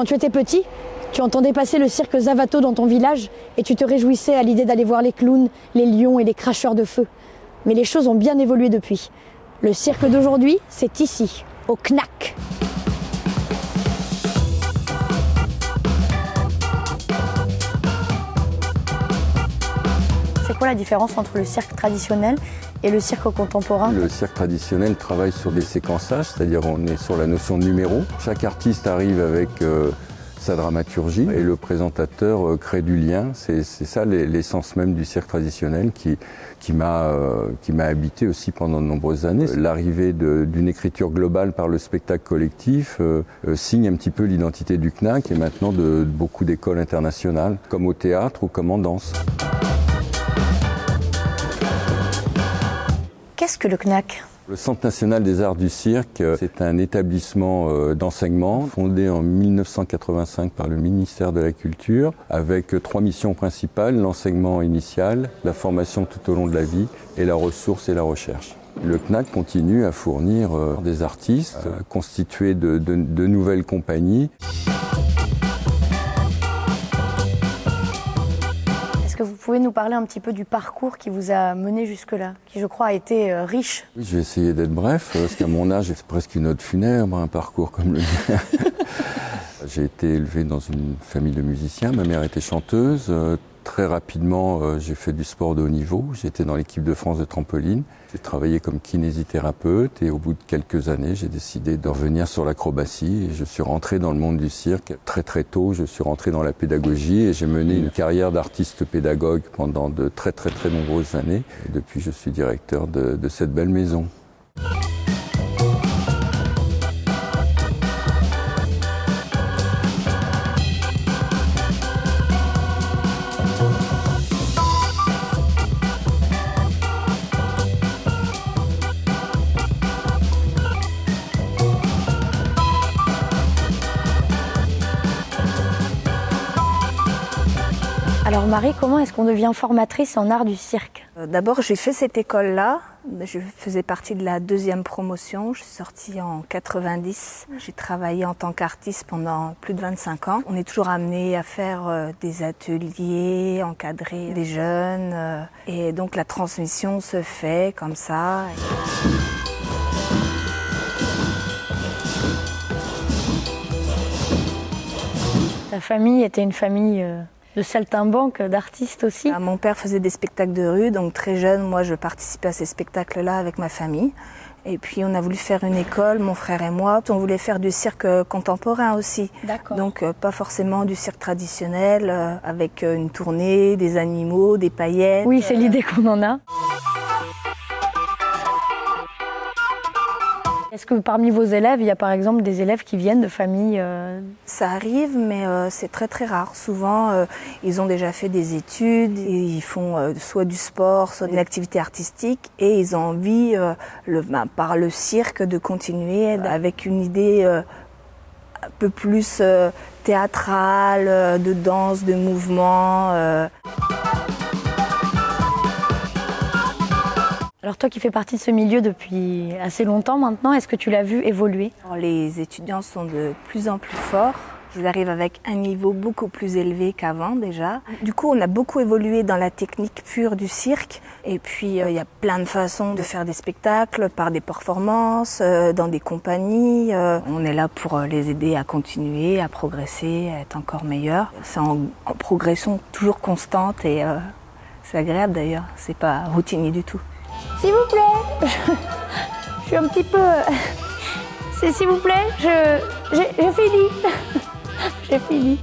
Quand tu étais petit, tu entendais passer le cirque Zavato dans ton village et tu te réjouissais à l'idée d'aller voir les clowns, les lions et les cracheurs de feu. Mais les choses ont bien évolué depuis. Le cirque d'aujourd'hui, c'est ici, au CNAC. C'est quoi la différence entre le cirque traditionnel et le cirque contemporain Le cirque traditionnel travaille sur des séquençages, c'est-à-dire on est sur la notion de numéro. Chaque artiste arrive avec euh, sa dramaturgie et le présentateur euh, crée du lien. C'est ça l'essence même du cirque traditionnel qui, qui m'a euh, habité aussi pendant de nombreuses années. L'arrivée d'une écriture globale par le spectacle collectif signe un petit peu l'identité du CNAC et maintenant de beaucoup d'écoles internationales, comme au théâtre ou comme en danse. Le Centre national des arts du cirque, c'est un établissement euh, d'enseignement fondé en 1985 par le ministère de la Culture avec trois missions principales, l'enseignement initial, la formation tout au long de la vie et la ressource et la recherche. Le CNAC continue à fournir euh, des artistes constitués de nouvelles compagnies. Pouvez nous parler un petit peu du parcours qui vous a mené jusque-là, qui je crois a été euh, riche? Oui, Je vais essayer d'être bref, parce qu'à mon âge, c'est presque une note funèbre, un parcours comme le mien. J'ai été élevé dans une famille de musiciens, ma mère était chanteuse, euh, Très rapidement, euh, j'ai fait du sport de haut niveau. J'étais dans l'équipe de France de trampoline. J'ai travaillé comme kinésithérapeute et au bout de quelques années, j'ai décidé de revenir sur l'acrobatie et je suis rentré dans le monde du cirque très très tôt. Je suis rentré dans la pédagogie et j'ai mené une carrière d'artiste pédagogue pendant de très très très nombreuses années. Et depuis, je suis directeur de, de cette belle maison. Alors Marie, comment est-ce qu'on devient formatrice en art du cirque euh, D'abord, j'ai fait cette école-là. Je faisais partie de la deuxième promotion. Je suis sortie en 90. J'ai travaillé en tant qu'artiste pendant plus de 25 ans. On est toujours amené à faire euh, des ateliers, encadrer des jeunes. Euh, et donc la transmission se fait comme ça. Ta famille était une famille de saltimbanque, d'artistes aussi. Ah, mon père faisait des spectacles de rue, donc très jeune, moi je participais à ces spectacles-là avec ma famille. Et puis on a voulu faire une école, mon frère et moi. On voulait faire du cirque contemporain aussi. Donc euh, pas forcément du cirque traditionnel euh, avec euh, une tournée, des animaux, des paillettes. Oui, c'est l'idée qu'on en a. Est-ce que parmi vos élèves, il y a par exemple des élèves qui viennent de familles euh, Ça arrive, mais euh, c'est très très rare. Souvent, euh, ils ont déjà fait des études, ils font soit du sport, soit une activité artistique, et ils ont envie, le, ben, par le cirque, de continuer avec une idée un peu plus théâtrale, de danse, de mouvement. Alors toi qui fais partie de ce milieu depuis assez longtemps maintenant, est-ce que tu l'as vu évoluer? Les étudiants sont de plus en plus forts. Ils arrivent avec un niveau beaucoup plus élevé qu'avant déjà. Du coup, on a beaucoup évolué dans la technique pure du cirque. Et puis, euh, il y a plein de façons de faire des spectacles par des performances, euh, dans des compagnies. Euh, on est là pour les aider à continuer, à progresser, à être encore meilleurs. C'est en, en, progression toujours constante et c'est agréable d'ailleurs. C'est pas routinier du tout. S'il vous plaît, je, suis un petit peu... S'il vous plaît, je... J'ai fini. J'ai fini.